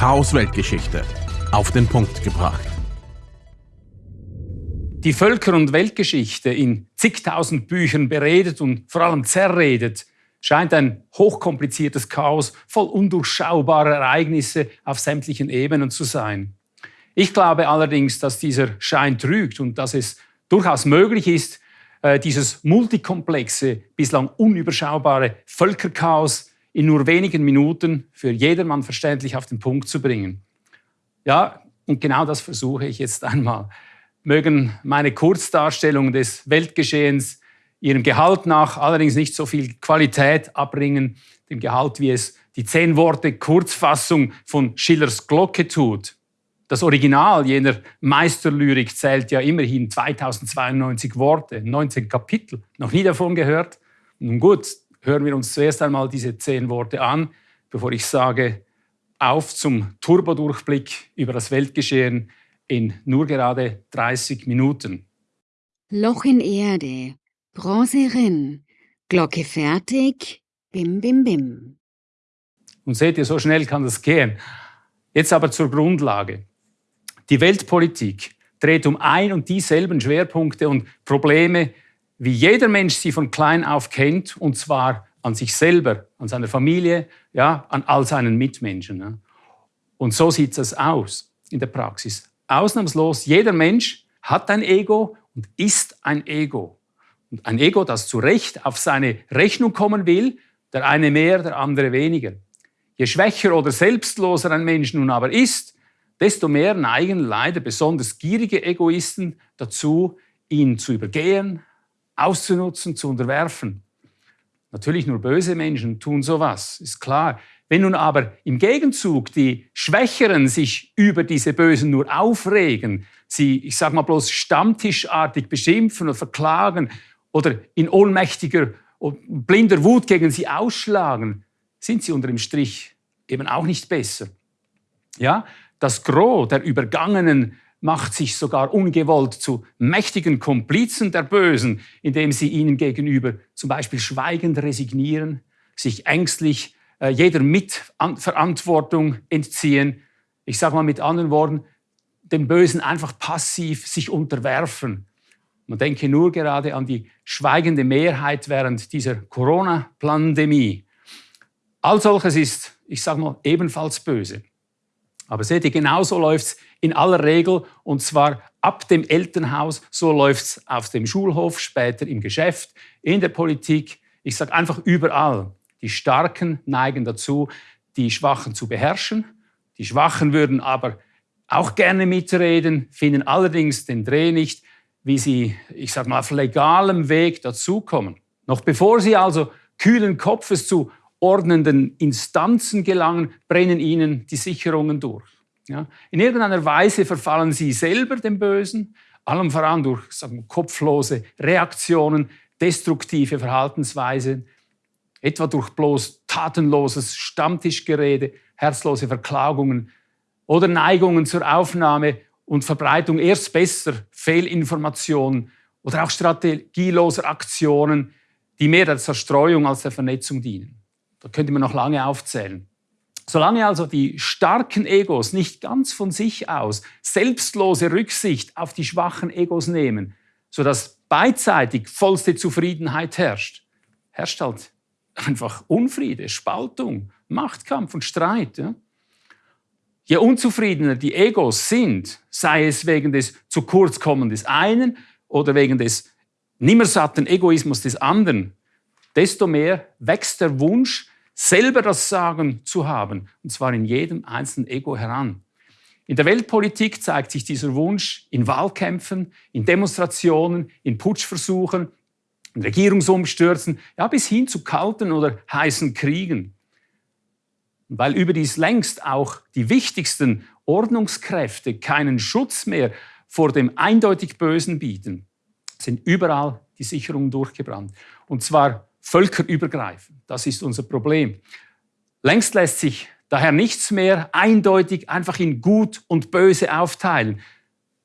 Chaos Weltgeschichte auf den Punkt gebracht. Die Völker- und Weltgeschichte in zigtausend Büchern beredet und vor allem zerredet, scheint ein hochkompliziertes Chaos voll undurchschaubarer Ereignisse auf sämtlichen Ebenen zu sein. Ich glaube allerdings, dass dieser Schein trügt und dass es durchaus möglich ist, äh, dieses multikomplexe, bislang unüberschaubare Völkerchaos in nur wenigen Minuten für jedermann verständlich auf den Punkt zu bringen. Ja, und genau das versuche ich jetzt einmal. Mögen meine Kurzdarstellungen des Weltgeschehens ihrem Gehalt nach allerdings nicht so viel Qualität abbringen, dem Gehalt, wie es die zehn Worte Kurzfassung von Schillers Glocke tut. Das Original jener Meisterlyrik zählt ja immerhin 2092 Worte, 19 Kapitel. Noch nie davon gehört? Nun gut, hören wir uns zuerst einmal diese zehn Worte an, bevor ich sage, auf zum Turbodurchblick über das Weltgeschehen in nur gerade 30 Minuten. Loch in Erde, Bronze Rinn, Glocke fertig, bim bim bim. Und seht ihr, so schnell kann das gehen. Jetzt aber zur Grundlage. Die Weltpolitik dreht um ein und dieselben Schwerpunkte und Probleme, wie jeder Mensch sie von klein auf kennt, und zwar an sich selber, an seiner Familie, ja, an all seinen Mitmenschen. Ja. Und so sieht es aus in der Praxis. Ausnahmslos, jeder Mensch hat ein Ego und ist ein Ego. Und ein Ego, das zu Recht auf seine Rechnung kommen will, der eine mehr, der andere weniger. Je schwächer oder selbstloser ein Mensch nun aber ist, desto mehr neigen leider besonders gierige Egoisten dazu, ihn zu übergehen, auszunutzen, zu unterwerfen. Natürlich nur böse Menschen tun sowas, ist klar. Wenn nun aber im Gegenzug die Schwächeren sich über diese Bösen nur aufregen, sie, ich sag mal bloß stammtischartig beschimpfen und verklagen oder in ohnmächtiger und blinder Wut gegen sie ausschlagen, sind sie unter dem Strich eben auch nicht besser. Ja, das Gros der Übergangenen macht sich sogar ungewollt zu mächtigen Komplizen der Bösen, indem sie ihnen gegenüber zum Beispiel schweigend resignieren, sich ängstlich äh, jeder Mitverantwortung entziehen. Ich sage mal mit anderen Worten, dem Bösen einfach passiv sich unterwerfen. Man denke nur gerade an die schweigende Mehrheit während dieser Corona-Pandemie. All solches ist, ich sage mal, ebenfalls böse. Aber seht ihr, genauso läuft es in aller Regel und zwar ab dem Elternhaus, so läuft es auf dem Schulhof, später im Geschäft, in der Politik, ich sage einfach überall. Die Starken neigen dazu, die Schwachen zu beherrschen. Die Schwachen würden aber auch gerne mitreden, finden allerdings den Dreh nicht, wie sie, ich sage mal, auf legalem Weg dazukommen. Noch bevor sie also kühlen Kopfes zu ordnenden Instanzen gelangen, brennen ihnen die Sicherungen durch. Ja? In irgendeiner Weise verfallen sie selber dem Bösen, allem voran durch sagen, kopflose Reaktionen, destruktive Verhaltensweisen, etwa durch bloß tatenloses Stammtischgerede, herzlose Verklagungen oder Neigungen zur Aufnahme und Verbreitung erst besser Fehlinformationen oder auch strategieloser Aktionen, die mehr der Zerstreuung als der Vernetzung dienen. Da könnte man noch lange aufzählen. Solange also die starken Egos nicht ganz von sich aus selbstlose Rücksicht auf die schwachen Egos nehmen, sodass beidseitig vollste Zufriedenheit herrscht, herrscht halt einfach Unfriede, Spaltung, Machtkampf und Streit. Ja? Je unzufriedener die Egos sind, sei es wegen des zu kurz kommen des einen oder wegen des nimmersatten Egoismus des anderen, desto mehr wächst der Wunsch, selber das Sagen zu haben, und zwar in jedem einzelnen Ego heran. In der Weltpolitik zeigt sich dieser Wunsch in Wahlkämpfen, in Demonstrationen, in Putschversuchen, in Regierungsumstürzen, ja bis hin zu kalten oder heißen Kriegen. Weil überdies längst auch die wichtigsten Ordnungskräfte keinen Schutz mehr vor dem eindeutig Bösen bieten, sind überall die Sicherungen durchgebrannt. Und zwar völkerübergreifend. Das ist unser Problem. Längst lässt sich daher nichts mehr eindeutig einfach in Gut und Böse aufteilen,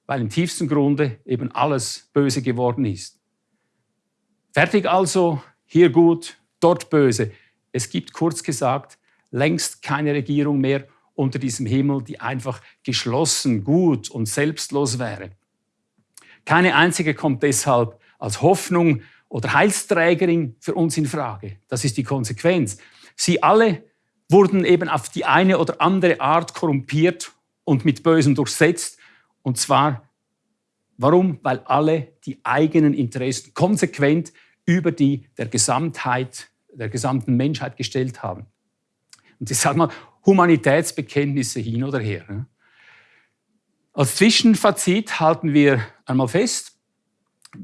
weil im tiefsten Grunde eben alles böse geworden ist. Fertig also, hier gut, dort böse. Es gibt kurz gesagt längst keine Regierung mehr unter diesem Himmel, die einfach geschlossen, gut und selbstlos wäre. Keine einzige kommt deshalb als Hoffnung oder Heilsträgerin für uns in Frage. Das ist die Konsequenz. Sie alle wurden eben auf die eine oder andere Art korrumpiert und mit Bösen durchsetzt. Und zwar, warum? Weil alle die eigenen Interessen konsequent über die der Gesamtheit, der gesamten Menschheit gestellt haben. Und ich sage mal, Humanitätsbekenntnisse hin oder her. Als Zwischenfazit halten wir einmal fest,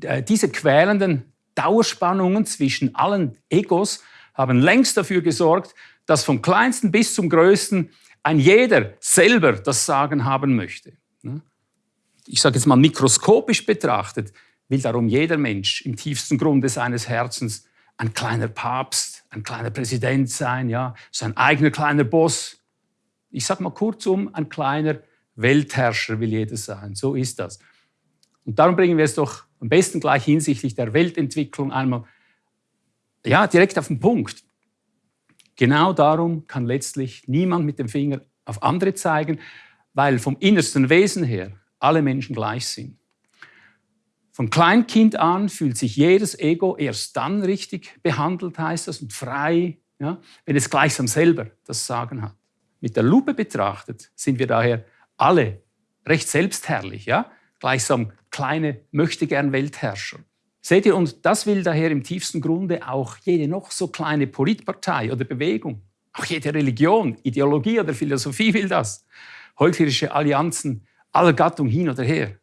äh, diese quälenden Dauerspannungen zwischen allen Egos haben längst dafür gesorgt, dass vom kleinsten bis zum größten ein jeder selber das Sagen haben möchte. Ich sage jetzt mal mikroskopisch betrachtet, will darum jeder Mensch im tiefsten Grunde seines Herzens ein kleiner Papst, ein kleiner Präsident sein, ja, sein eigener kleiner Boss. Ich sage mal kurzum, ein kleiner Weltherrscher will jeder sein. So ist das. Und darum bringen wir es doch am besten gleich hinsichtlich der Weltentwicklung einmal ja, direkt auf den Punkt. Genau darum kann letztlich niemand mit dem Finger auf andere zeigen, weil vom innersten Wesen her alle Menschen gleich sind. Von Kleinkind an fühlt sich jedes Ego erst dann richtig behandelt, heißt das, und frei, ja, wenn es gleichsam selber das Sagen hat. Mit der Lupe betrachtet sind wir daher alle recht selbstherrlich, ja, gleichsam kleine möchtegern Weltherrscher. Seht ihr, und das will daher im tiefsten Grunde auch jede noch so kleine Politpartei oder Bewegung, auch jede Religion, Ideologie oder Philosophie will das. Heuchlerische Allianzen aller Gattung hin oder her.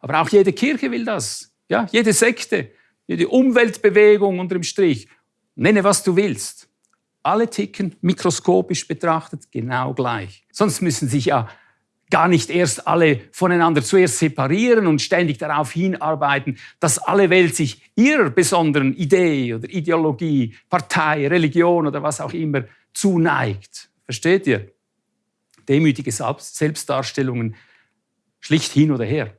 Aber auch jede Kirche will das. Ja, jede Sekte, jede Umweltbewegung unter dem Strich. Nenne, was du willst. Alle ticken mikroskopisch betrachtet genau gleich. Sonst müssen sich ja gar nicht erst alle voneinander zuerst separieren und ständig darauf hinarbeiten, dass alle Welt sich ihrer besonderen Idee oder Ideologie, Partei, Religion oder was auch immer zuneigt. Versteht ihr? Demütige Selbstdarstellungen schlicht hin oder her.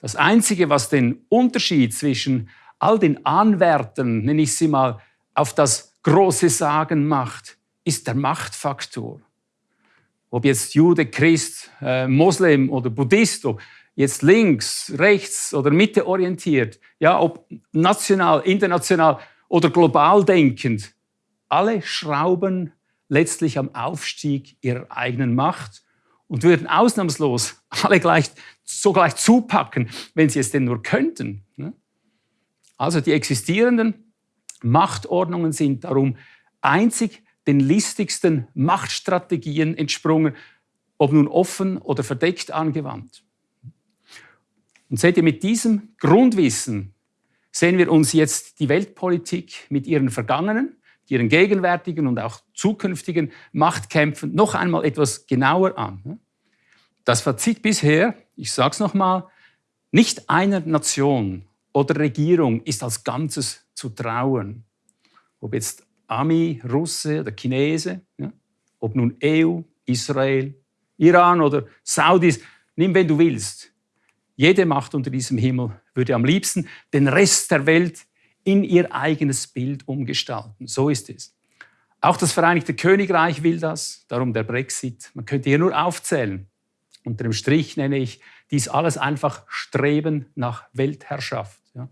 Das Einzige, was den Unterschied zwischen all den Anwärtern, nenne ich sie mal, auf das große Sagen macht, ist der Machtfaktor. Ob jetzt Jude, Christ, äh, Moslem oder Buddhist, ob jetzt links, rechts oder Mitte orientiert, ja, ob national, international oder global denkend, alle schrauben letztlich am Aufstieg ihrer eigenen Macht und würden ausnahmslos alle gleich so gleich zupacken, wenn sie es denn nur könnten. Ne? Also die existierenden Machtordnungen sind darum einzig den listigsten Machtstrategien entsprungen, ob nun offen oder verdeckt angewandt. Und seht ihr, mit diesem Grundwissen sehen wir uns jetzt die Weltpolitik mit ihren vergangenen, ihren gegenwärtigen und auch zukünftigen Machtkämpfen noch einmal etwas genauer an. Das Fazit bisher, ich sage es nochmal, nicht einer Nation oder Regierung ist als Ganzes zu trauen. Ob jetzt Ami, Russe oder Chinese, ja? ob nun EU, Israel, Iran oder Saudis, nimm, wenn du willst. Jede Macht unter diesem Himmel würde am liebsten den Rest der Welt in ihr eigenes Bild umgestalten. So ist es. Auch das Vereinigte Königreich will das, darum der Brexit. Man könnte hier nur aufzählen. Unter dem Strich nenne ich dies alles einfach Streben nach Weltherrschaft. Ja.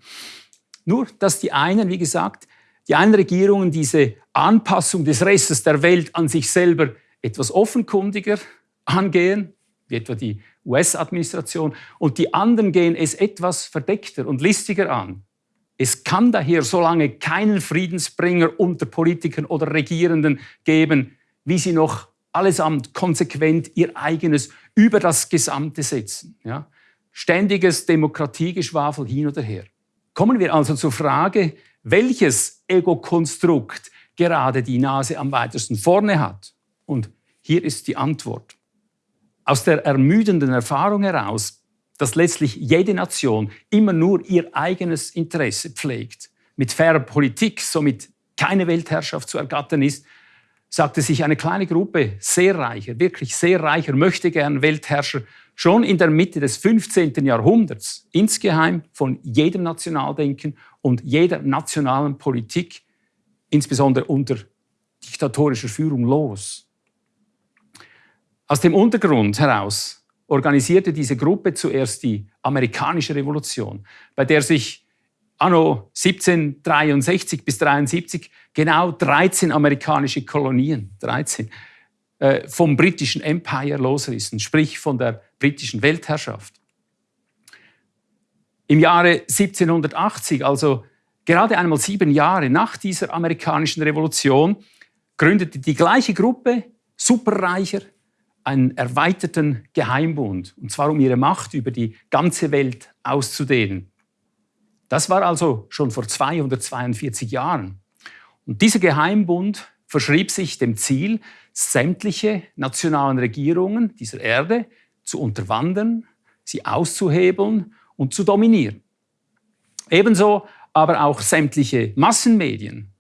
Nur, dass die einen, wie gesagt, die einen Regierungen diese Anpassung des Restes der Welt an sich selber etwas offenkundiger angehen, wie etwa die US-Administration, und die anderen gehen es etwas verdeckter und listiger an. Es kann daher so lange keinen Friedensbringer unter Politikern oder Regierenden geben, wie sie noch allesamt konsequent ihr eigenes über das Gesamte setzen. Ja? Ständiges Demokratiegeschwafel hin oder her. Kommen wir also zur Frage, welches Ego-Konstrukt gerade die Nase am weitesten vorne hat. Und hier ist die Antwort. Aus der ermüdenden Erfahrung heraus, dass letztlich jede Nation immer nur ihr eigenes Interesse pflegt, mit fairer Politik somit keine Weltherrschaft zu ergattern ist, sagte sich eine kleine Gruppe sehr reicher, wirklich sehr reicher, möchte gern Weltherrscher schon in der Mitte des 15. Jahrhunderts insgeheim von jedem Nationaldenken und jeder nationalen Politik, insbesondere unter diktatorischer Führung, los. Aus dem Untergrund heraus organisierte diese Gruppe zuerst die amerikanische Revolution, bei der sich anno 1763 bis 73 genau 13 amerikanische Kolonien, 13, äh, vom britischen Empire losrissen, sprich von der britischen Weltherrschaft. Im Jahre 1780, also gerade einmal sieben Jahre nach dieser amerikanischen Revolution, gründete die gleiche Gruppe Superreicher einen erweiterten Geheimbund, und zwar um ihre Macht über die ganze Welt auszudehnen. Das war also schon vor 242 Jahren. Und dieser Geheimbund verschrieb sich dem Ziel, sämtliche nationalen Regierungen dieser Erde zu unterwandern, sie auszuhebeln und zu dominieren. Ebenso aber auch sämtliche Massenmedien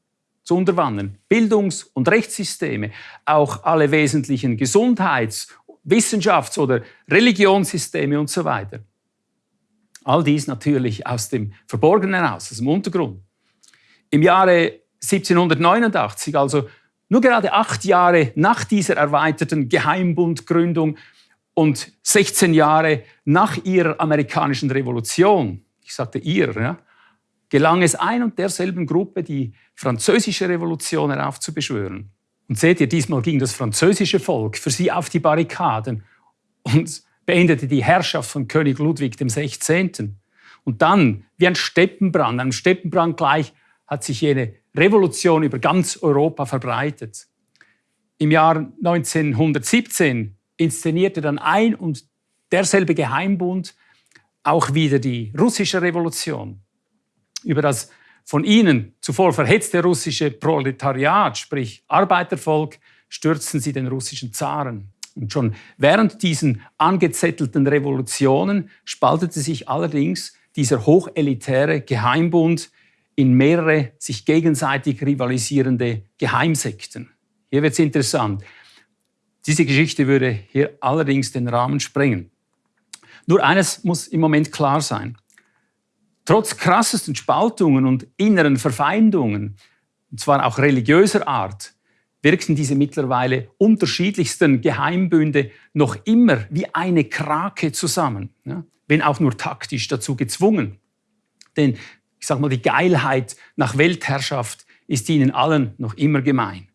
zu unterwandern, Bildungs- und Rechtssysteme, auch alle wesentlichen Gesundheits-, Wissenschafts- oder Religionssysteme und so weiter. All dies natürlich aus dem Verborgenen heraus, aus dem Untergrund. Im Jahre 1789, also nur gerade acht Jahre nach dieser erweiterten Geheimbundgründung und 16 Jahre nach ihrer amerikanischen Revolution, ich sagte ihr, ja, gelang es ein und derselben Gruppe, die französische Revolution heraufzubeschwören. Und seht ihr, diesmal ging das französische Volk für sie auf die Barrikaden und beendete die Herrschaft von König Ludwig XVI. Und dann, wie ein Steppenbrand, einem Steppenbrand gleich, hat sich jene Revolution über ganz Europa verbreitet. Im Jahr 1917 inszenierte dann ein und derselbe Geheimbund auch wieder die russische Revolution. Über das von ihnen zuvor verhetzte russische Proletariat, sprich Arbeitervolk, stürzten sie den russischen Zaren. Und schon während diesen angezettelten Revolutionen spaltete sich allerdings dieser hochelitäre Geheimbund in mehrere sich gegenseitig rivalisierende Geheimsekten. Hier wird es interessant. Diese Geschichte würde hier allerdings den Rahmen sprengen. Nur eines muss im Moment klar sein. Trotz krassesten Spaltungen und inneren Verfeindungen, und zwar auch religiöser Art, wirken diese mittlerweile unterschiedlichsten Geheimbünde noch immer wie eine Krake zusammen, ja? wenn auch nur taktisch dazu gezwungen. Denn ich sage mal, die Geilheit nach Weltherrschaft ist ihnen allen noch immer gemein.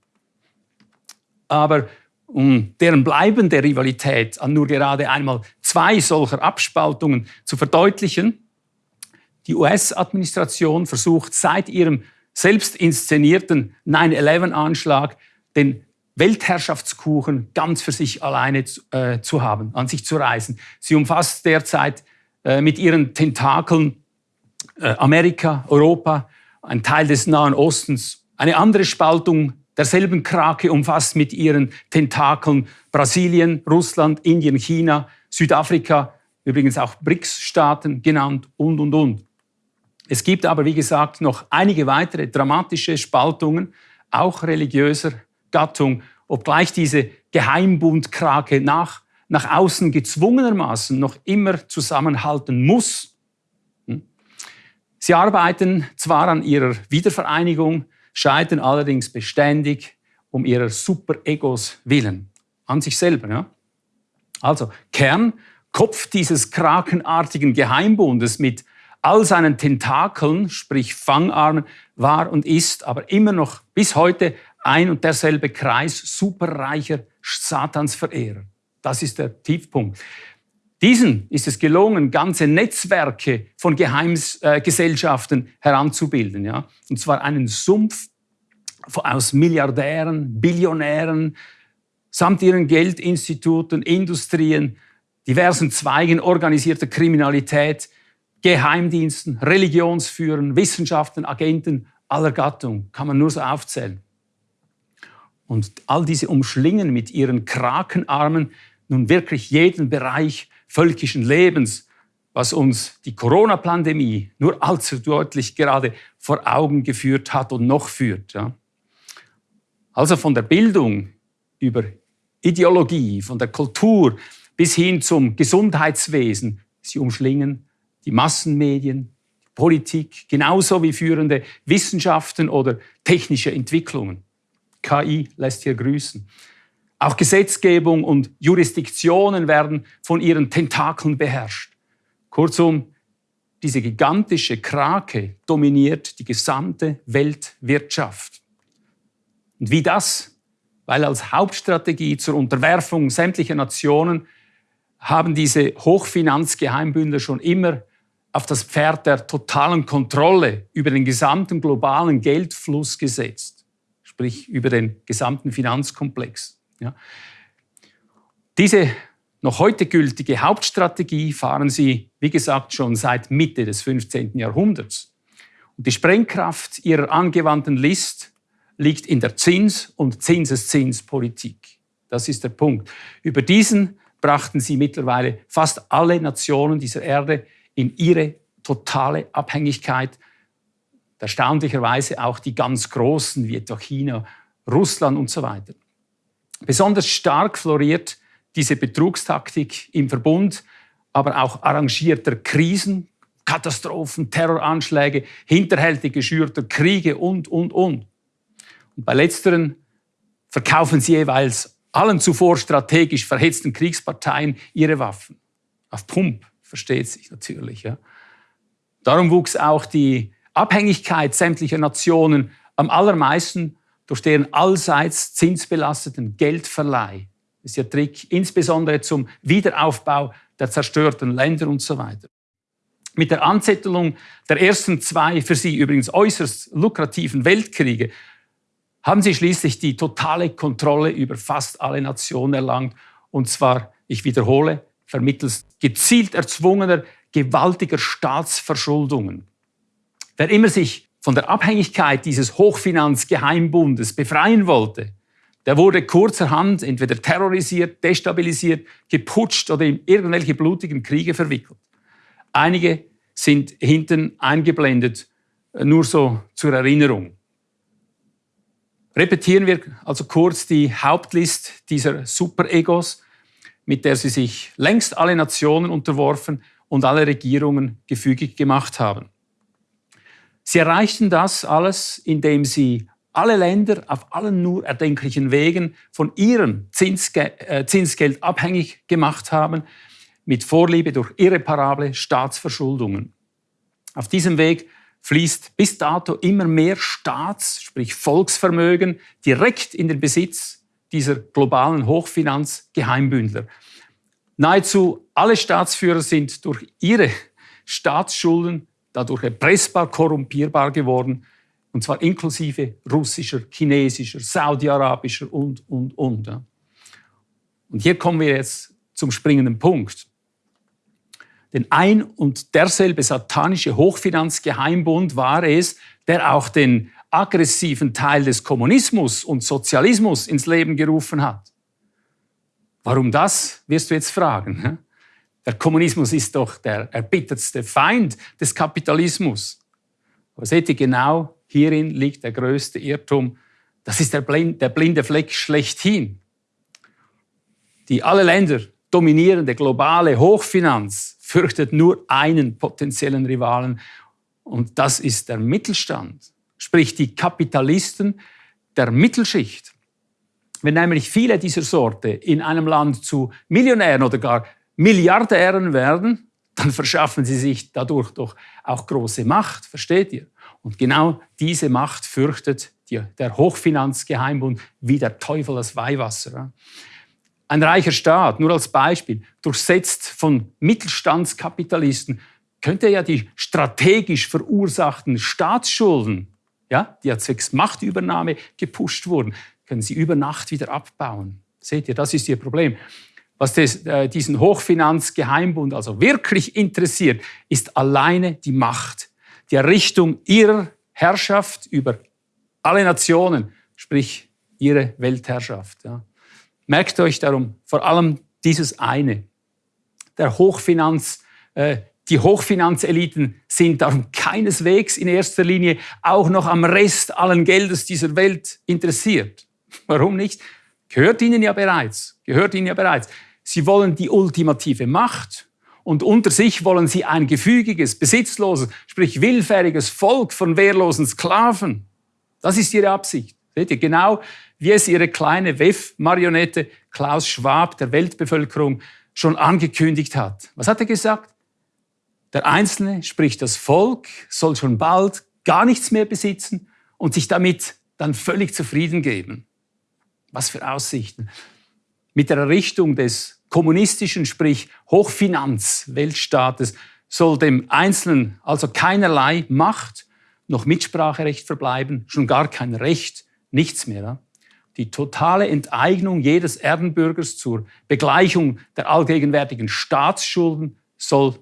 Aber um deren bleibende Rivalität an nur gerade einmal zwei solcher Abspaltungen zu verdeutlichen, die US-Administration versucht seit ihrem selbst inszenierten 9-11-Anschlag den Weltherrschaftskuchen ganz für sich alleine äh, zu haben, an sich zu reißen. Sie umfasst derzeit äh, mit ihren Tentakeln äh, Amerika, Europa, ein Teil des Nahen Ostens. Eine andere Spaltung derselben Krake umfasst mit ihren Tentakeln Brasilien, Russland, Indien, China, Südafrika, übrigens auch BRICS-Staaten genannt und, und, und. Es gibt aber, wie gesagt, noch einige weitere dramatische Spaltungen, auch religiöser Gattung, obgleich diese Geheimbundkrake nach, nach außen gezwungenermaßen noch immer zusammenhalten muss. Hm? Sie arbeiten zwar an ihrer Wiedervereinigung, scheitern allerdings beständig um ihrer Superegos willen, an sich selber. Ja? Also Kern, Kopf dieses krakenartigen Geheimbundes mit all seinen Tentakeln, sprich Fangarmen, war und ist aber immer noch bis heute ein und derselbe Kreis superreicher Satansverehrer. Das ist der Tiefpunkt. Diesen ist es gelungen, ganze Netzwerke von Geheimgesellschaften äh, heranzubilden. Ja? Und zwar einen Sumpf aus Milliardären, Billionären, samt ihren Geldinstituten, Industrien, diversen Zweigen organisierter Kriminalität, Geheimdiensten, Religionsführern, Wissenschaften, Agenten aller Gattung, kann man nur so aufzählen. Und all diese umschlingen mit ihren Krakenarmen nun wirklich jeden Bereich völkischen Lebens, was uns die Corona-Pandemie nur allzu deutlich gerade vor Augen geführt hat und noch führt. Ja. Also von der Bildung über Ideologie, von der Kultur bis hin zum Gesundheitswesen, sie umschlingen die Massenmedien, die Politik, genauso wie führende Wissenschaften oder technische Entwicklungen. KI lässt hier grüßen. Auch Gesetzgebung und Jurisdiktionen werden von ihren Tentakeln beherrscht. Kurzum, diese gigantische Krake dominiert die gesamte Weltwirtschaft. Und wie das? Weil als Hauptstrategie zur Unterwerfung sämtlicher Nationen haben diese Hochfinanzgeheimbündel schon immer auf das Pferd der totalen Kontrolle über den gesamten globalen Geldfluss gesetzt, sprich über den gesamten Finanzkomplex. Ja. Diese noch heute gültige Hauptstrategie fahren sie, wie gesagt, schon seit Mitte des 15. Jahrhunderts. Und die Sprengkraft ihrer angewandten List liegt in der Zins- und Zinseszinspolitik. Das ist der Punkt. Über diesen brachten sie mittlerweile fast alle Nationen dieser Erde in ihre totale Abhängigkeit. Erstaunlicherweise auch die ganz Großen wie etwa China, Russland und so weiter. Besonders stark floriert diese Betrugstaktik im Verbund, aber auch arrangierter Krisen, Katastrophen, Terroranschläge, hinterhältig geschürter Kriege und, und, und. Und bei letzteren verkaufen sie jeweils allen zuvor strategisch verhetzten Kriegsparteien ihre Waffen. Auf Pump, versteht sich natürlich. Ja. Darum wuchs auch die Abhängigkeit sämtlicher Nationen am allermeisten durch deren allseits zinsbelasteten Geldverleih. Das ist der Trick, insbesondere zum Wiederaufbau der zerstörten Länder und so weiter. Mit der Anzettelung der ersten zwei für sie übrigens äußerst lukrativen Weltkriege haben sie schließlich die totale Kontrolle über fast alle Nationen erlangt. Und zwar, ich wiederhole, vermittels gezielt erzwungener, gewaltiger Staatsverschuldungen. Wer immer sich von der Abhängigkeit dieses Hochfinanzgeheimbundes befreien wollte, der wurde kurzerhand entweder terrorisiert, destabilisiert, geputscht oder in irgendwelche blutigen Kriege verwickelt. Einige sind hinten eingeblendet, nur so zur Erinnerung. Repetieren wir also kurz die Hauptlist dieser Superegos, mit der sie sich längst alle Nationen unterworfen und alle Regierungen gefügig gemacht haben. Sie erreichten das alles, indem sie alle Länder auf allen nur erdenklichen Wegen von ihrem äh, Zinsgeld abhängig gemacht haben, mit Vorliebe durch irreparable Staatsverschuldungen. Auf diesem Weg fließt bis dato immer mehr Staats-, sprich Volksvermögen direkt in den Besitz dieser globalen Hochfinanzgeheimbündler. Nahezu alle Staatsführer sind durch ihre Staatsschulden dadurch erpressbar, korrumpierbar geworden, und zwar inklusive russischer, chinesischer, saudi-arabischer und, und, und. Und hier kommen wir jetzt zum springenden Punkt. Denn ein und derselbe satanische Hochfinanzgeheimbund war es, der auch den aggressiven Teil des Kommunismus und Sozialismus ins Leben gerufen hat. Warum das, wirst du jetzt fragen. Der Kommunismus ist doch der erbittertste Feind des Kapitalismus. Aber seht ihr, genau hierin liegt der größte Irrtum. Das ist der, blinde Fleck schlechthin. Die alle Länder dominierende globale Hochfinanz fürchtet nur einen potenziellen Rivalen und das ist der Mittelstand, sprich die Kapitalisten der Mittelschicht. Wenn nämlich viele dieser Sorte in einem Land zu Millionären oder gar Milliardären werden, dann verschaffen sie sich dadurch doch auch große Macht, versteht ihr? Und genau diese Macht fürchtet der Hochfinanzgeheimbund wie der Teufel das Weihwasser. Ein reicher Staat, nur als Beispiel, durchsetzt von Mittelstandskapitalisten, könnte ja die strategisch verursachten Staatsschulden, ja, die ja zwecks Machtübernahme gepusht wurden, können sie über Nacht wieder abbauen. Seht ihr, das ist ihr Problem. Was des, äh, diesen Hochfinanzgeheimbund also wirklich interessiert, ist alleine die Macht, die Errichtung ihrer Herrschaft über alle Nationen, sprich ihre Weltherrschaft. Ja. Merkt euch darum vor allem dieses eine. Der Hochfinanz, äh, die Hochfinanzeliten sind darum keineswegs in erster Linie auch noch am Rest allen Geldes dieser Welt interessiert. Warum nicht? Gehört ihnen ja bereits. Gehört ihnen ja bereits. Sie wollen die ultimative Macht und unter sich wollen sie ein gefügiges, besitzloses, sprich willfähriges Volk von wehrlosen Sklaven. Das ist ihre Absicht. Seht ihr, genau wie es ihre kleine WEF-Marionette Klaus Schwab der Weltbevölkerung schon angekündigt hat. Was hat er gesagt? Der Einzelne, sprich das Volk, soll schon bald gar nichts mehr besitzen und sich damit dann völlig zufrieden geben. Was für Aussichten. Mit der Errichtung des kommunistischen, sprich Hochfinanz-Weltstaates soll dem Einzelnen also keinerlei Macht noch Mitspracherecht verbleiben, schon gar kein Recht, nichts mehr. Die totale Enteignung jedes Erdenbürgers zur Begleichung der allgegenwärtigen Staatsschulden soll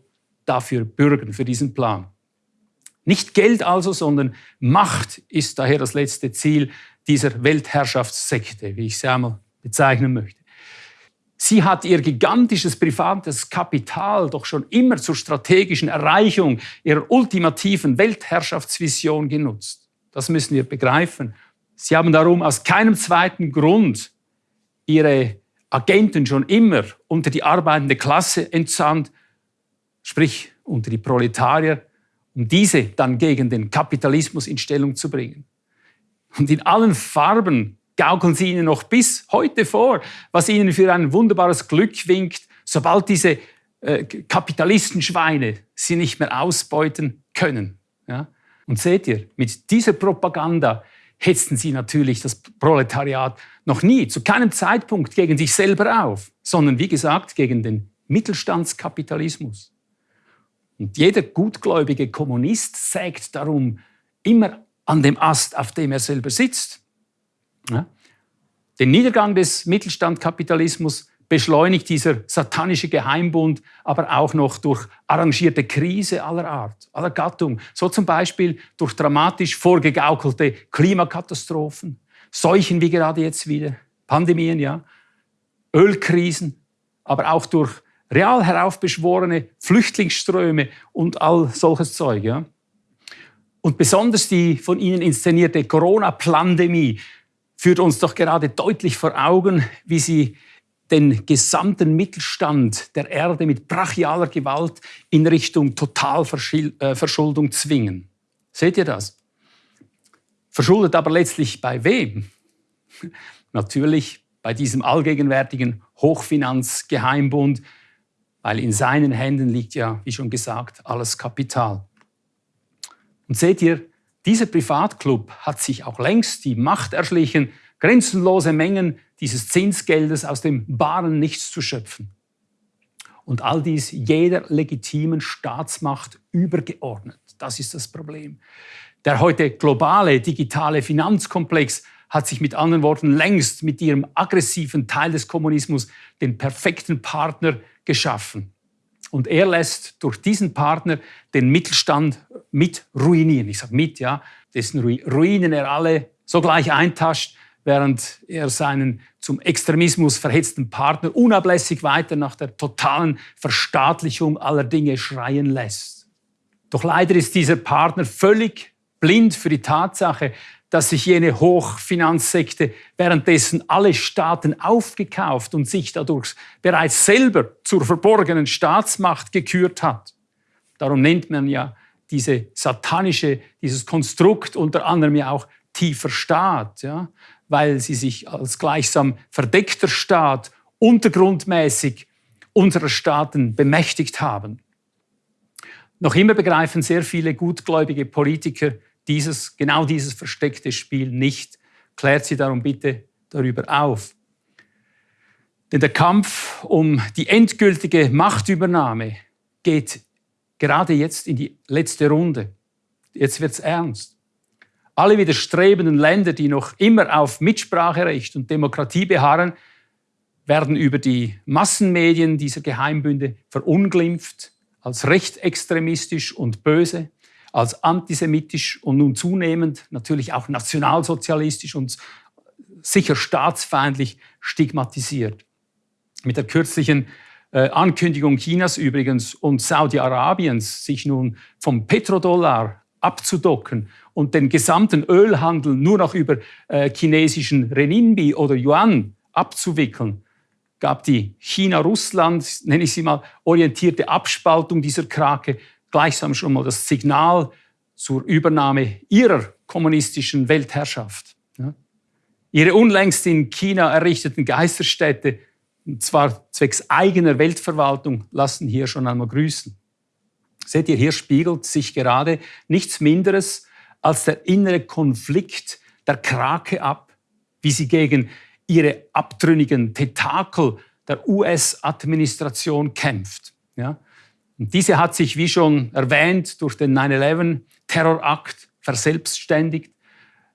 dafür bürgen, für diesen Plan. Nicht Geld also, sondern Macht ist daher das letzte Ziel dieser Weltherrschaftssekte, wie ich sie einmal bezeichnen möchte. Sie hat ihr gigantisches privates Kapital doch schon immer zur strategischen Erreichung ihrer ultimativen Weltherrschaftsvision genutzt. Das müssen wir begreifen. Sie haben darum aus keinem zweiten Grund ihre Agenten schon immer unter die arbeitende Klasse entsandt, sprich unter die Proletarier, um diese dann gegen den Kapitalismus in Stellung zu bringen. Und in allen Farben gaukeln sie ihnen noch bis heute vor, was ihnen für ein wunderbares Glück winkt, sobald diese äh, Kapitalistenschweine sie nicht mehr ausbeuten können. Ja? Und seht ihr, mit dieser Propaganda hetzten sie natürlich das Proletariat noch nie, zu keinem Zeitpunkt gegen sich selber auf, sondern wie gesagt gegen den Mittelstandskapitalismus. Und jeder gutgläubige Kommunist sägt darum immer an dem Ast, auf dem er selber sitzt. Den Niedergang des Mittelstandkapitalismus beschleunigt dieser satanische Geheimbund aber auch noch durch arrangierte Krise aller Art, aller Gattung. So zum Beispiel durch dramatisch vorgegaukelte Klimakatastrophen, Seuchen wie gerade jetzt wieder, Pandemien, ja, Ölkrisen, aber auch durch real heraufbeschworene Flüchtlingsströme und all solches Zeug. Ja. Und besonders die von Ihnen inszenierte Corona-Pandemie führt uns doch gerade deutlich vor Augen, wie sie den gesamten Mittelstand der Erde mit brachialer Gewalt in Richtung Totalverschuldung zwingen. Seht ihr das? Verschuldet aber letztlich bei wem? Natürlich bei diesem allgegenwärtigen Hochfinanzgeheimbund, weil in seinen Händen liegt ja, wie schon gesagt, alles Kapital. Und seht ihr, dieser Privatclub hat sich auch längst die Macht erschlichen, grenzenlose Mengen dieses Zinsgeldes aus dem baren Nichts zu schöpfen. Und all dies jeder legitimen Staatsmacht übergeordnet. Das ist das Problem. Der heute globale digitale Finanzkomplex hat sich mit anderen Worten längst mit ihrem aggressiven Teil des Kommunismus den perfekten Partner geschaffen. Und er lässt durch diesen Partner den Mittelstand mit ruinieren. Ich sage mit, ja, dessen Ruinen er alle sogleich eintascht, während er seinen zum Extremismus verhetzten Partner unablässig weiter nach der totalen Verstaatlichung aller Dinge schreien lässt. Doch leider ist dieser Partner völlig blind für die Tatsache, dass sich jene Hochfinanzsekte währenddessen alle Staaten aufgekauft und sich dadurch bereits selber zur verborgenen Staatsmacht gekürt hat. Darum nennt man ja diese satanische, dieses Konstrukt unter anderem ja auch tiefer Staat, ja, weil sie sich als gleichsam verdeckter Staat untergrundmäßig unserer Staaten bemächtigt haben. Noch immer begreifen sehr viele gutgläubige Politiker dieses, genau dieses versteckte Spiel nicht. Klärt sie darum bitte darüber auf. Denn der Kampf um die endgültige Machtübernahme geht gerade jetzt in die letzte Runde. Jetzt wird's ernst. Alle widerstrebenden Länder, die noch immer auf Mitspracherecht und Demokratie beharren, werden über die Massenmedien dieser Geheimbünde verunglimpft als rechtsextremistisch und böse als antisemitisch und nun zunehmend natürlich auch nationalsozialistisch und sicher staatsfeindlich stigmatisiert. Mit der kürzlichen äh, Ankündigung Chinas übrigens und Saudi-Arabiens, sich nun vom Petrodollar abzudocken und den gesamten Ölhandel nur noch über äh, chinesischen Renminbi oder Yuan abzuwickeln, gab die China-Russland, nenne ich sie mal, orientierte Abspaltung dieser Krake gleichsam schon mal das Signal zur Übernahme ihrer kommunistischen Weltherrschaft. Ihre unlängst in China errichteten Geisterstädte, und zwar zwecks eigener Weltverwaltung, lassen hier schon einmal grüßen. Seht ihr, hier spiegelt sich gerade nichts Minderes als der innere Konflikt der Krake ab, wie sie gegen ihre abtrünnigen Tentakel der US-Administration kämpft. Ja? Und diese hat sich, wie schon erwähnt, durch den 9-11-Terrorakt verselbstständigt,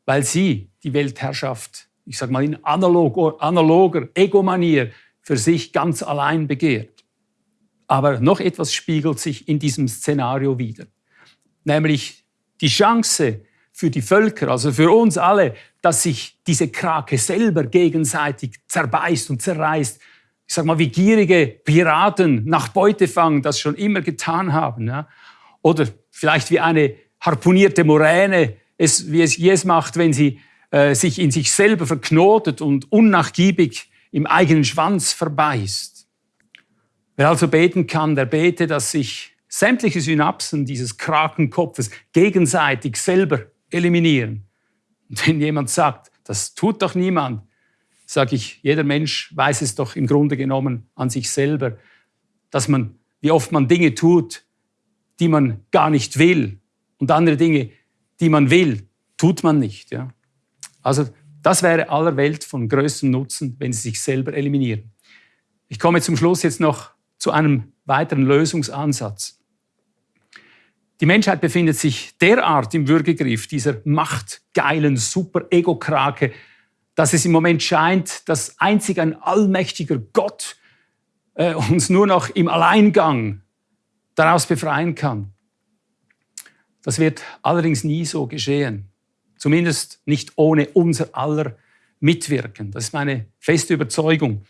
weil sie die Weltherrschaft, ich sage mal in analog, analoger Egomanier, für sich ganz allein begehrt. Aber noch etwas spiegelt sich in diesem Szenario wider, nämlich die Chance für die Völker, also für uns alle, dass sich diese Krake selber gegenseitig zerbeißt und zerreißt. Ich sage mal, wie gierige Piraten nach Beutefang das schon immer getan haben. Ja? Oder vielleicht wie eine harponierte Moräne, es, wie es es macht, wenn sie äh, sich in sich selber verknotet und unnachgiebig im eigenen Schwanz verbeißt. Wer also beten kann, der bete, dass sich sämtliche Synapsen dieses Krakenkopfes gegenseitig selber eliminieren. Und wenn jemand sagt, das tut doch niemand, sage ich, jeder Mensch weiß es doch im Grunde genommen an sich selber, dass man, wie oft man Dinge tut, die man gar nicht will und andere Dinge, die man will, tut man nicht. Ja? Also das wäre aller Welt von größtem Nutzen, wenn sie sich selber eliminieren. Ich komme zum Schluss jetzt noch zu einem weiteren Lösungsansatz. Die Menschheit befindet sich derart im Würgegriff dieser machtgeilen Super-Ego-Krake, dass es im Moment scheint, dass einzig ein allmächtiger Gott äh, uns nur noch im Alleingang daraus befreien kann. Das wird allerdings nie so geschehen. Zumindest nicht ohne unser aller Mitwirken. Das ist meine feste Überzeugung.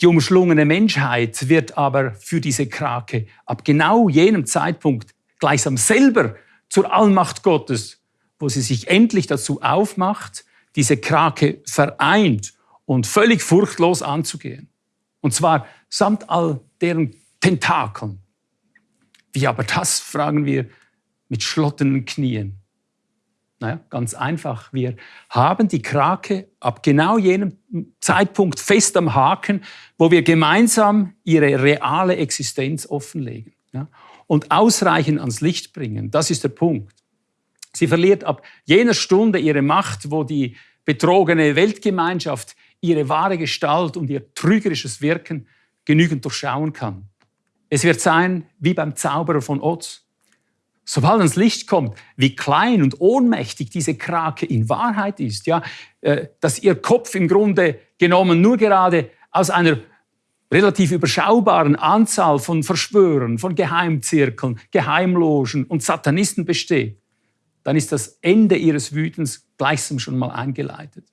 Die umschlungene Menschheit wird aber für diese Krake ab genau jenem Zeitpunkt gleichsam selber zur Allmacht Gottes, wo sie sich endlich dazu aufmacht, diese Krake vereint und völlig furchtlos anzugehen. Und zwar samt all deren Tentakeln. Wie aber das, fragen wir, mit schlottenden Knien. Naja, ganz einfach. Wir haben die Krake ab genau jenem Zeitpunkt fest am Haken, wo wir gemeinsam ihre reale Existenz offenlegen. Ja? und ausreichend ans Licht bringen. Das ist der Punkt. Sie verliert ab jener Stunde ihre Macht, wo die betrogene Weltgemeinschaft ihre wahre Gestalt und ihr trügerisches Wirken genügend durchschauen kann. Es wird sein wie beim Zauberer von Oz. Sobald ans Licht kommt, wie klein und ohnmächtig diese Krake in Wahrheit ist, ja, äh, dass ihr Kopf im Grunde genommen nur gerade aus einer relativ überschaubaren Anzahl von Verschwörern, von Geheimzirkeln, Geheimlogen und Satanisten besteht, dann ist das Ende ihres Wütens gleichsam schon mal eingeleitet.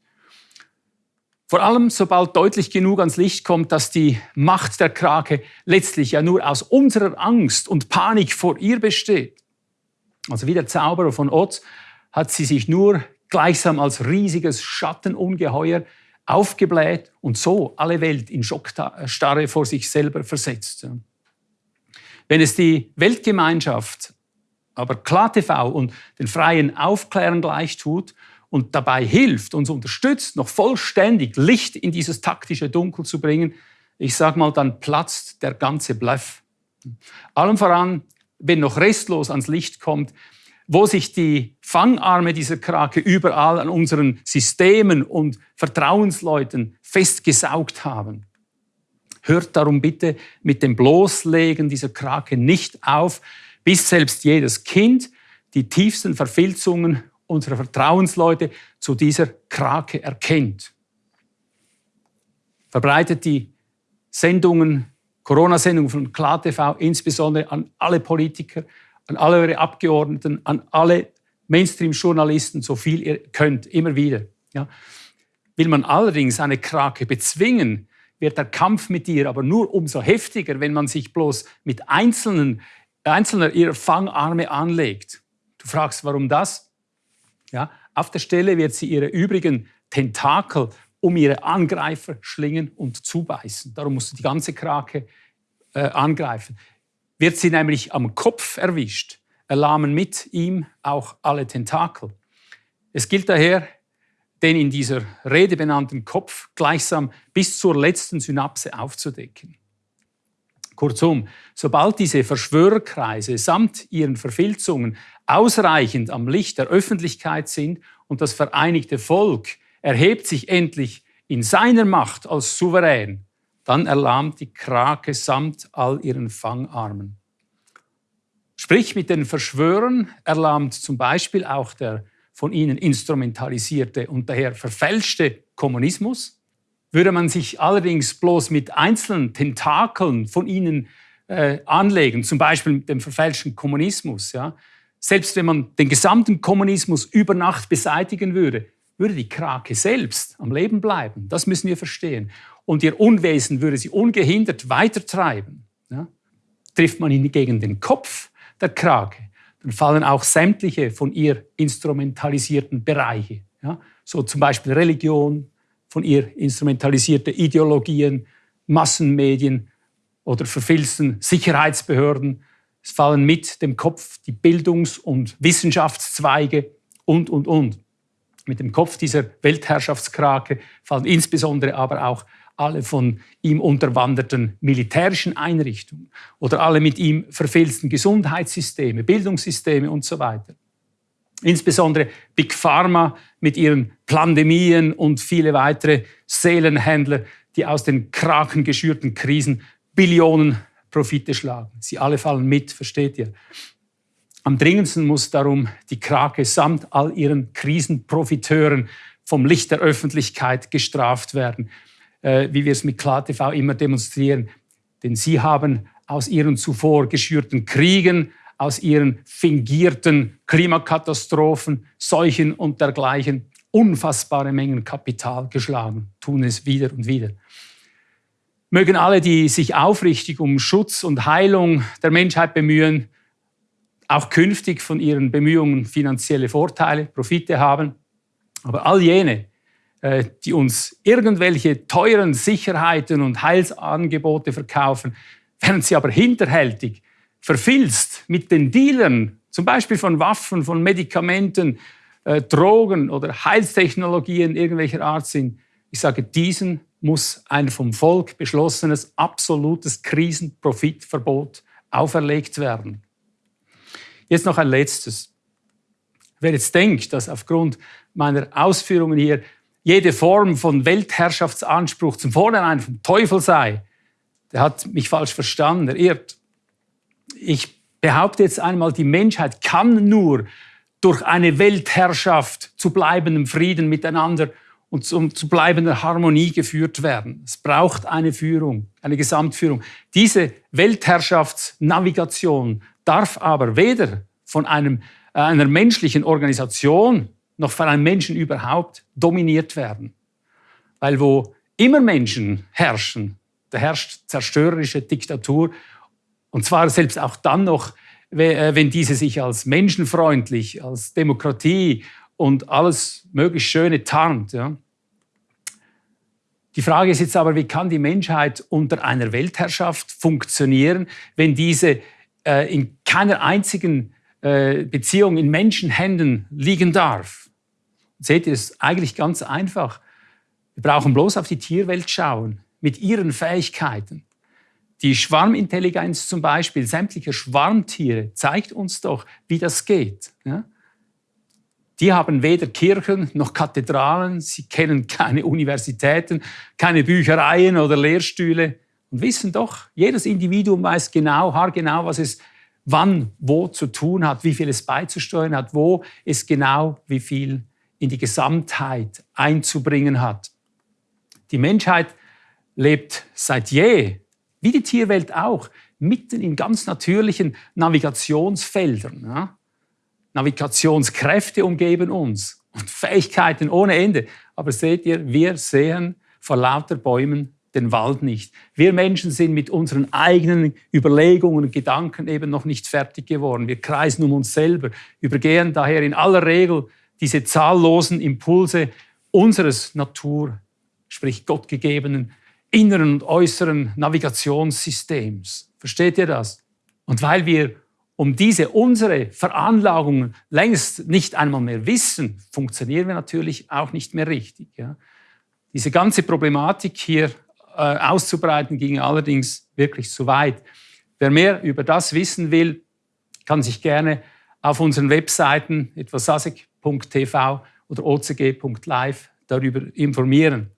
Vor allem, sobald deutlich genug ans Licht kommt, dass die Macht der Krake letztlich ja nur aus unserer Angst und Panik vor ihr besteht. Also wie der Zauberer von Oz hat sie sich nur gleichsam als riesiges Schattenungeheuer aufgebläht und so alle Welt in Schockstarre vor sich selber versetzt. Wenn es die Weltgemeinschaft aber KlarTV und den freien Aufklären gleich tut und dabei hilft, uns unterstützt, noch vollständig Licht in dieses taktische Dunkel zu bringen, ich sage mal, dann platzt der ganze Bluff. Allem voran, wenn noch restlos ans Licht kommt, wo sich die Fangarme dieser Krake überall an unseren Systemen und Vertrauensleuten festgesaugt haben. Hört darum bitte mit dem Bloßlegen dieser Krake nicht auf, bis selbst jedes Kind die tiefsten Verfilzungen unserer Vertrauensleute zu dieser Krake erkennt. Verbreitet die Sendungen, Corona-Sendungen von KlarTV insbesondere an alle Politiker, an alle eure Abgeordneten, an alle Mainstream-Journalisten, so viel ihr könnt, immer wieder. Ja. Will man allerdings eine Krake bezwingen, wird der Kampf mit ihr aber nur umso heftiger, wenn man sich bloß mit einzelnen, einzelner ihrer Fangarme anlegt. Du fragst, warum das? Ja, auf der Stelle wird sie ihre übrigen Tentakel um ihre Angreifer schlingen und zubeißen. Darum musst du die ganze Krake äh, angreifen. Wird sie nämlich am Kopf erwischt, erlahmen mit ihm auch alle Tentakel. Es gilt daher, den in dieser Rede benannten Kopf gleichsam bis zur letzten Synapse aufzudecken. Kurzum, sobald diese Verschwörerkreise samt ihren Verfilzungen ausreichend am Licht der Öffentlichkeit sind und das vereinigte Volk erhebt sich endlich in seiner Macht als Souverän, dann erlahmt die Krake samt all ihren Fangarmen. Sprich, mit den Verschwörern erlahmt zum Beispiel auch der von ihnen instrumentalisierte und daher verfälschte Kommunismus. Würde man sich allerdings bloß mit einzelnen Tentakeln von ihnen äh, anlegen, zum Beispiel mit dem verfälschten Kommunismus, ja, selbst wenn man den gesamten Kommunismus über Nacht beseitigen würde, würde die Krake selbst am Leben bleiben. Das müssen wir verstehen. Und ihr Unwesen würde sie ungehindert weitertreiben. Ja. Trifft man ihn gegen den Kopf der Krake, dann fallen auch sämtliche von ihr instrumentalisierten Bereiche. Ja. So zum Beispiel Religion, von ihr instrumentalisierte Ideologien, Massenmedien oder verfilzten Sicherheitsbehörden. Es fallen mit dem Kopf die Bildungs- und Wissenschaftszweige und, und, und. Mit dem Kopf dieser Weltherrschaftskrake fallen insbesondere aber auch alle von ihm unterwanderten militärischen Einrichtungen oder alle mit ihm verfilzten Gesundheitssysteme, Bildungssysteme und so weiter. Insbesondere Big Pharma mit ihren Pandemien und viele weitere Seelenhändler, die aus den krakengeschürten Krisen Billionen Profite schlagen. Sie alle fallen mit, versteht ihr? Am dringendsten muss darum die Krake samt all ihren Krisenprofiteuren vom Licht der Öffentlichkeit gestraft werden, äh, wie wir es mit KlarTV immer demonstrieren. Denn sie haben aus ihren zuvor geschürten Kriegen, aus ihren fingierten Klimakatastrophen, Seuchen und dergleichen unfassbare Mengen Kapital geschlagen, tun es wieder und wieder. Mögen alle, die sich aufrichtig um Schutz und Heilung der Menschheit bemühen, auch künftig von ihren Bemühungen finanzielle Vorteile, Profite haben. Aber all jene, äh, die uns irgendwelche teuren Sicherheiten und Heilsangebote verkaufen, während sie aber hinterhältig, verfilzt mit den Dealern, zum Beispiel von Waffen, von Medikamenten, äh, Drogen oder Heilstechnologien irgendwelcher Art sind. Ich sage, diesen muss ein vom Volk beschlossenes absolutes Krisenprofitverbot auferlegt werden. Jetzt noch ein letztes. Wer jetzt denkt, dass aufgrund meiner Ausführungen hier jede Form von Weltherrschaftsanspruch zum Vornherein vom Teufel sei, der hat mich falsch verstanden, er irrt. Ich behaupte jetzt einmal, die Menschheit kann nur durch eine Weltherrschaft zu bleibendem Frieden miteinander und zum, zu bleibender Harmonie geführt werden. Es braucht eine Führung, eine Gesamtführung. Diese Weltherrschaftsnavigation darf aber weder von einem, äh, einer menschlichen Organisation noch von einem Menschen überhaupt dominiert werden. Weil wo immer Menschen herrschen, da herrscht zerstörerische Diktatur. Und zwar selbst auch dann noch, äh, wenn diese sich als menschenfreundlich, als Demokratie und alles möglichst Schöne tarnt. Ja. Die Frage ist jetzt aber, wie kann die Menschheit unter einer Weltherrschaft funktionieren, wenn diese äh, in keiner einzigen äh, Beziehung in Menschenhänden liegen darf? Seht ihr, es eigentlich ganz einfach. Wir brauchen bloß auf die Tierwelt schauen, mit ihren Fähigkeiten. Die Schwarmintelligenz zum Beispiel sämtlicher Schwarmtiere zeigt uns doch, wie das geht. Ja? Die haben weder Kirchen noch Kathedralen, sie kennen keine Universitäten, keine Büchereien oder Lehrstühle und wissen doch, jedes Individuum weiß genau, haargenau, was es wann, wo zu tun hat, wie viel es beizusteuern hat, wo es genau wie viel in die Gesamtheit einzubringen hat. Die Menschheit lebt seit je, wie die Tierwelt auch, mitten in ganz natürlichen Navigationsfeldern. Ja? Navigationskräfte umgeben uns und Fähigkeiten ohne Ende. Aber seht ihr, wir sehen vor lauter Bäumen den Wald nicht. Wir Menschen sind mit unseren eigenen Überlegungen und Gedanken eben noch nicht fertig geworden. Wir kreisen um uns selber, übergehen daher in aller Regel diese zahllosen Impulse unseres Natur, sprich gottgegebenen inneren und äußeren Navigationssystems. Versteht ihr das? Und weil wir um diese unsere Veranlagungen längst nicht einmal mehr wissen, funktionieren wir natürlich auch nicht mehr richtig. Ja. Diese ganze Problematik hier auszubreiten ging allerdings wirklich zu weit. Wer mehr über das wissen will, kann sich gerne auf unseren Webseiten etwa sasek.tv oder ocg.live darüber informieren.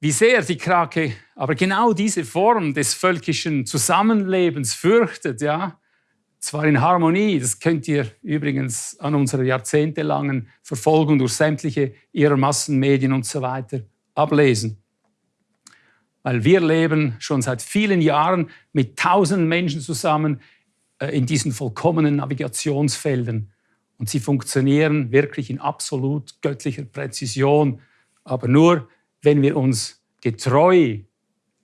Wie sehr die Krake aber genau diese Form des völkischen Zusammenlebens fürchtet, ja, zwar in Harmonie, das könnt ihr übrigens an unserer jahrzehntelangen Verfolgung durch sämtliche ihrer Massenmedien und so weiter ablesen. Weil wir leben schon seit vielen Jahren mit tausenden Menschen zusammen äh, in diesen vollkommenen Navigationsfeldern. Und sie funktionieren wirklich in absolut göttlicher Präzision, aber nur, wenn wir uns getreu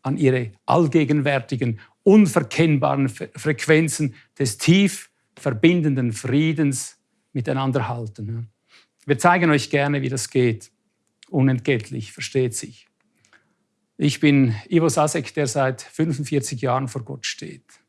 an ihre allgegenwärtigen, unverkennbaren Frequenzen des tief verbindenden Friedens miteinander halten. Wir zeigen euch gerne, wie das geht. Unentgeltlich, versteht sich. Ich bin Ivo Sasek, der seit 45 Jahren vor Gott steht.